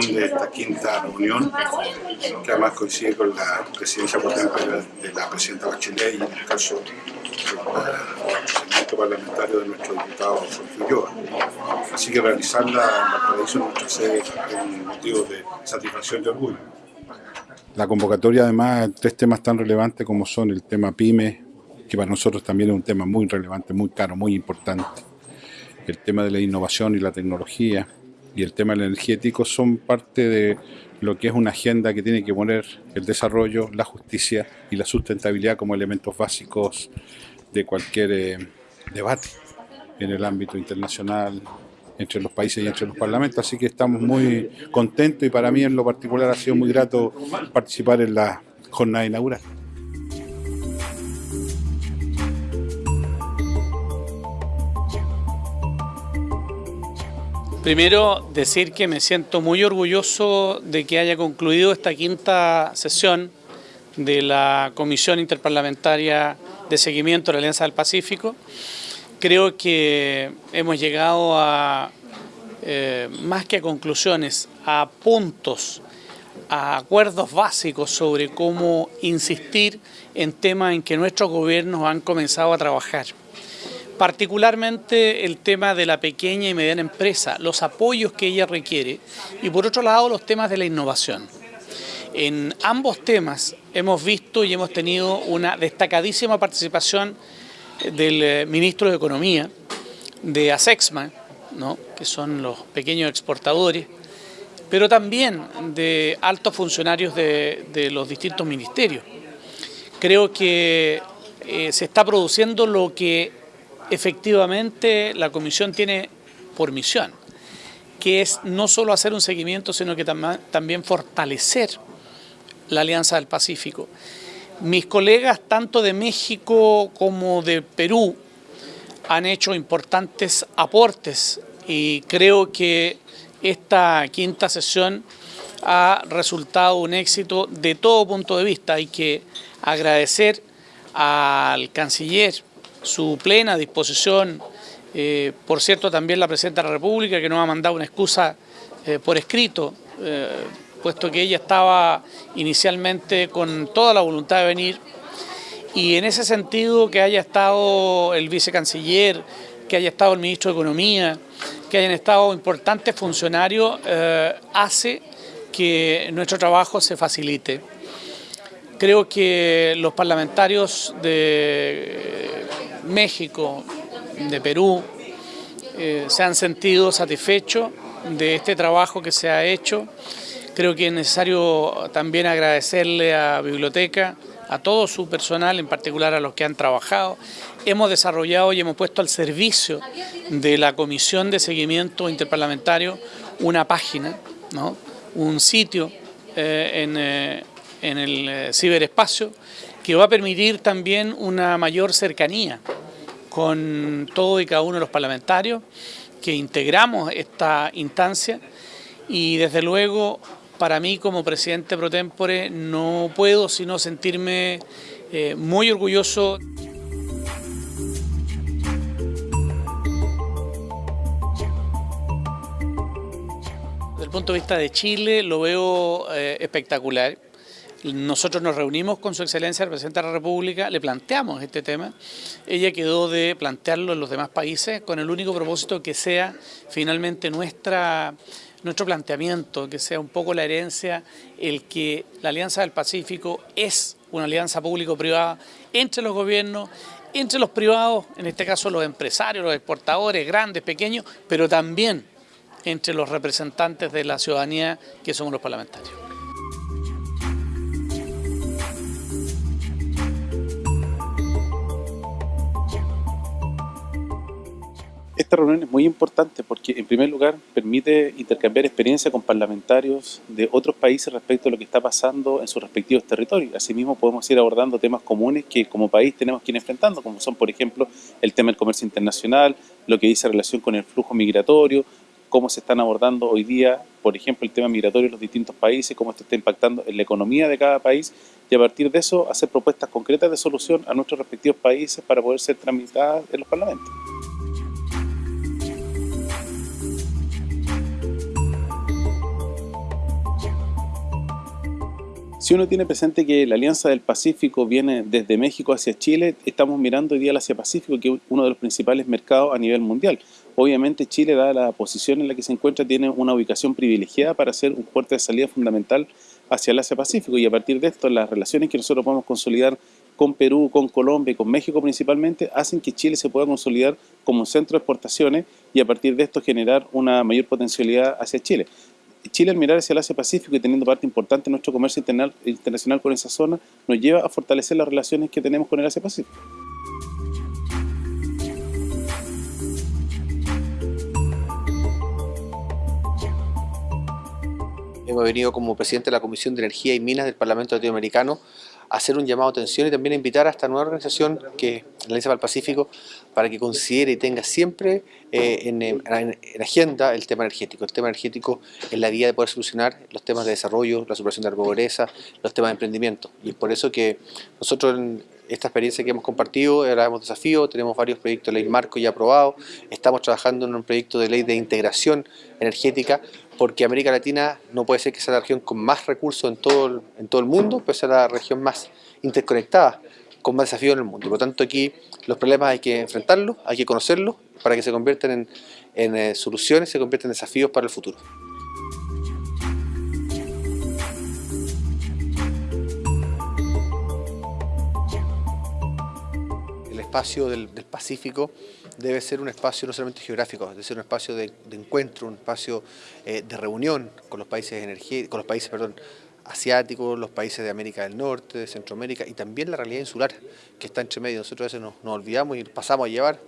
corresponde esta quinta reunión, que además coincide con la presidencia ejemplo, de la presidenta Bachelet y en el caso del procedimiento parlamentario de nuestro diputado Jorge Ulloa. Así que realizarla en la paraíso de nuestra sede es un motivo de satisfacción y orgullo. La convocatoria además tres temas tan relevantes como son el tema PYME, que para nosotros también es un tema muy relevante, muy caro, muy importante, el tema de la innovación y la tecnología, y el tema energético son parte de lo que es una agenda que tiene que poner el desarrollo, la justicia y la sustentabilidad como elementos básicos de cualquier eh, debate en el ámbito internacional, entre los países y entre los parlamentos, así que estamos muy contentos y para mí en lo particular ha sido muy grato participar en la jornada inaugural. Primero, decir que me siento muy orgulloso de que haya concluido esta quinta sesión de la Comisión Interparlamentaria de Seguimiento de la Alianza del Pacífico. Creo que hemos llegado a, eh, más que a conclusiones, a puntos, a acuerdos básicos sobre cómo insistir en temas en que nuestros gobiernos han comenzado a trabajar particularmente el tema de la pequeña y mediana empresa, los apoyos que ella requiere y por otro lado los temas de la innovación. En ambos temas hemos visto y hemos tenido una destacadísima participación del eh, ministro de Economía, de ASEXMA, ¿no? que son los pequeños exportadores, pero también de altos funcionarios de, los distintos ministerios. Creo que eh, se está produciendo lo que efectivamente la comisión tiene por misión, que es no solo hacer un seguimiento, sino que también fortalecer la Alianza del Pacífico. Mis colegas, tanto de México como de Perú, han hecho importantes aportes y creo que esta quinta sesión ha resultado un éxito de todo punto de vista. Hay que agradecer al canciller su plena disposición, eh, por cierto también la Presidenta de la República que nos ha mandado una excusa eh, por escrito, eh, puesto que ella estaba inicialmente con toda la voluntad de venir y en ese sentido que haya estado el vicecanciller, que haya estado el ministro de Economía, que hayan estado importantes funcionarios, hace que nuestro trabajo se facilite. Creo que los parlamentarios de México, de Perú, eh, se han sentido satisfechos de este trabajo que se ha hecho. Creo que es necesario también agradecerle a Biblioteca, a todo su personal, en particular a los que han trabajado. Hemos desarrollado y hemos puesto al servicio de la Comisión de Seguimiento Interparlamentario una página, ¿no? un sitio eh, en, eh, en el ciberespacio que va a permitir también una mayor cercanía con todo y cada uno de los parlamentarios que integramos esta instancia y desde luego para mí como presidente pro tempore no puedo sino sentirme eh, muy orgulloso. Desde el punto de vista de Chile lo veo eh, espectacular. Nosotros nos reunimos con su excelencia, el presidente de la República, le planteamos este tema. Ella quedó de plantearlo en los demás países con el único propósito que sea finalmente nuestra, nuestro planteamiento, que sea un poco la herencia, el que la Alianza del Pacífico es una alianza público-privada entre los gobiernos, entre los privados, en este caso los empresarios, los exportadores, grandes, pequeños, pero también entre los representantes de la ciudadanía que somos los parlamentarios. Esta reunión es muy importante porque, en primer lugar, permite intercambiar experiencia con parlamentarios de otros países respecto a lo que está pasando en sus respectivos territorios. Asimismo, podemos ir abordando temas comunes que como país tenemos que ir enfrentando, como son, por ejemplo, el tema del comercio internacional, lo que dice relación con el flujo migratorio, cómo se están abordando hoy día, por ejemplo, el tema migratorio en los distintos países, cómo esto está impactando en la economía de cada país y a partir de eso hacer propuestas concretas de solución a nuestros respectivos países para poder ser tramitadas en los parlamentos. Si uno tiene presente que la Alianza del Pacífico viene desde México hacia Chile, estamos mirando hoy día al Asia-Pacífico, que es uno de los principales mercados a nivel mundial. Obviamente Chile, dada la posición en la que se encuentra, tiene una ubicación privilegiada para ser un puerto de salida fundamental hacia el Asia-Pacífico y a partir de esto las relaciones que nosotros podemos consolidar con Perú, con Colombia y con México principalmente, hacen que Chile se pueda consolidar como centro de exportaciones y a partir de esto generar una mayor potencialidad hacia Chile. Chile al mirar hacia el Asia-Pacífico y teniendo parte importante en nuestro comercio internacional con esa zona, nos lleva a fortalecer las relaciones que tenemos con el Asia-Pacífico. Hemos venido como presidente de la Comisión de Energía y Minas del Parlamento Latinoamericano hacer un llamado de atención y también invitar a esta nueva organización que es la Alianza para el Pacífico para que considere y tenga siempre eh, en, agenda el tema energético. El tema energético es la vía de poder solucionar los temas de desarrollo, la superación de la pobreza, los temas de emprendimiento. Y es por eso que nosotros en esta experiencia que hemos compartido, ahora hemos desafío, tenemos varios proyectos de ley marco ya aprobados, estamos trabajando en un proyecto de ley de integración energética porque América Latina no puede ser que sea la región con más recursos en todo el, en todo el mundo, puede ser la región más interconectada, con más desafíos en el mundo. Por lo tanto, aquí los problemas hay que enfrentarlos, hay que conocerlos, para que se conviertan en, en eh, soluciones, se conviertan en desafíos para el futuro. espacio del, Pacífico debe ser un espacio no solamente geográfico, debe ser un espacio de, encuentro, un espacio eh, de reunión con los países, con los países perdón, asiáticos, los países de América del Norte, de Centroamérica y también la realidad insular que está entre medio. Nosotros a veces nos, olvidamos y pasamos a llevar,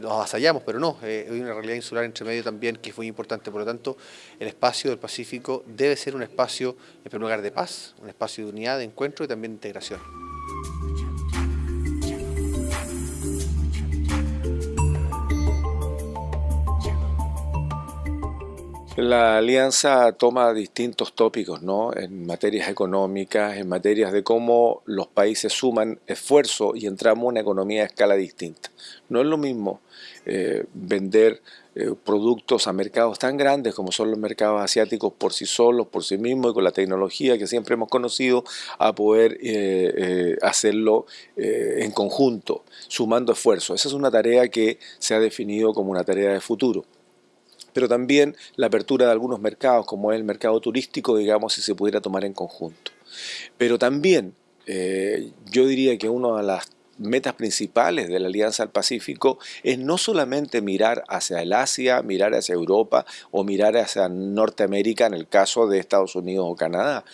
nos avasallamos, pero no, eh, hay una realidad insular entre medio también que es muy importante. Por lo tanto, el espacio del Pacífico debe ser un espacio, en primer lugar, de paz, un espacio de unidad, de encuentro y también de integración. La alianza toma distintos tópicos ¿no? en materias económicas, en materias de cómo los países suman esfuerzo y entramos en una economía a escala distinta. No es lo mismo eh, vender eh, productos a mercados tan grandes como son los mercados asiáticos por sí solos, por sí mismos y con la tecnología que siempre hemos conocido, a poder eh, hacerlo en conjunto, sumando esfuerzo. Esa es una tarea que se ha definido como una tarea de futuro pero también la apertura de algunos mercados, como es el mercado turístico, digamos, si se pudiera tomar en conjunto. Pero también eh, yo diría que una de las metas principales de la Alianza del Pacífico es no solamente mirar hacia el Asia, mirar hacia Europa o mirar hacia Norteamérica en el caso de Estados Unidos o Canadá.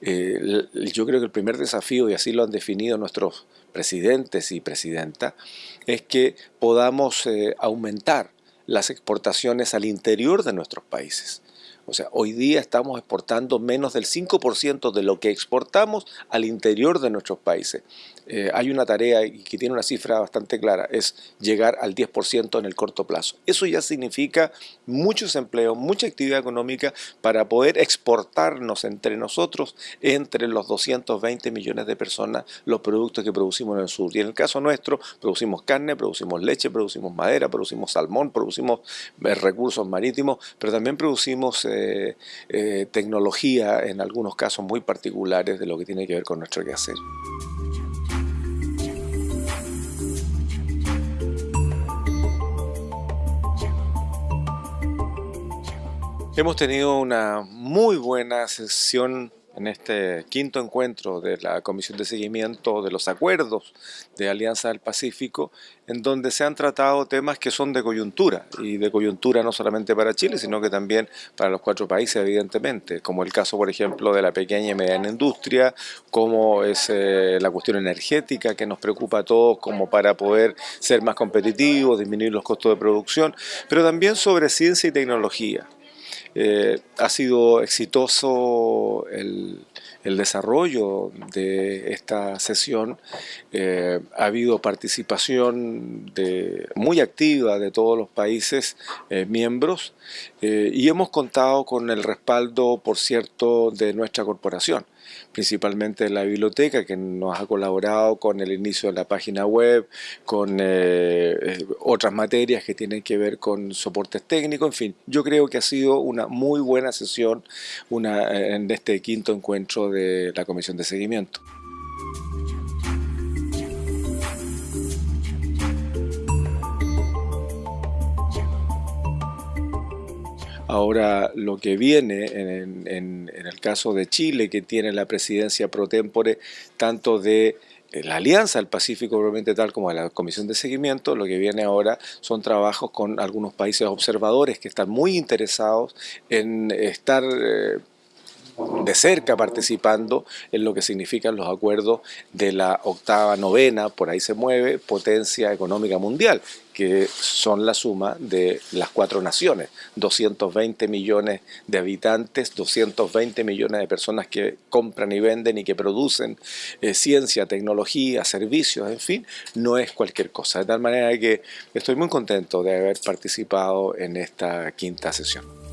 Eh, yo creo que el primer desafío, y así lo han definido nuestros presidentes y presidentas, es que podamos eh, aumentar las exportaciones al interior de nuestros países. O sea, hoy día estamos exportando menos del 5% de lo que exportamos al interior de nuestros países. Eh, hay una tarea que tiene una cifra bastante clara, es llegar al 10% en el corto plazo. Eso ya significa muchos empleos, mucha actividad económica para poder exportarnos entre nosotros, entre los 220 millones de personas, los productos que producimos en el sur. Y en el caso nuestro, producimos carne, producimos leche, producimos madera, producimos salmón, producimos eh, recursos marítimos, pero también producimos... Eh, tecnología en algunos casos muy particulares de lo que tiene que ver con nuestro quehacer. Hemos tenido una muy buena sesión en este quinto encuentro de la Comisión de Seguimiento de los Acuerdos de Alianza del Pacífico, en donde se han tratado temas que son de coyuntura, y de coyuntura no solamente para Chile, sino que también para los cuatro países, evidentemente, como el caso, por ejemplo, de la pequeña y mediana industria, como es eh, la cuestión energética que nos preocupa a todos, como para poder ser más competitivos, disminuir los costos de producción, pero también sobre ciencia y tecnología. Eh, ha sido exitoso el, desarrollo de esta sesión, eh, ha habido participación de, muy activa de todos los países eh, miembros y hemos contado con el respaldo, por cierto, de nuestra corporación principalmente la biblioteca que nos ha colaborado con el inicio de la página web, con eh, eh, otras materias que tienen que ver con soportes técnicos, en fin, yo creo que ha sido una muy buena sesión en este quinto encuentro de la Comisión de Seguimiento. Ahora, lo que viene en, el caso de Chile, que tiene la presidencia pro tempore tanto de eh, la Alianza del Pacífico, probablemente tal como de la Comisión de Seguimiento, lo que viene ahora son trabajos con algunos países observadores que están muy interesados en estar... Eh, de cerca participando en lo que significan los acuerdos de la octava, novena, por ahí se mueve, potencia económica mundial, que son la suma de las cuatro naciones, 220 millones de habitantes, 220 millones de personas que compran y venden y que producen eh, ciencia, tecnología, servicios, en fin, no es cualquier cosa. De tal manera que estoy muy contento de haber participado en esta quinta sesión.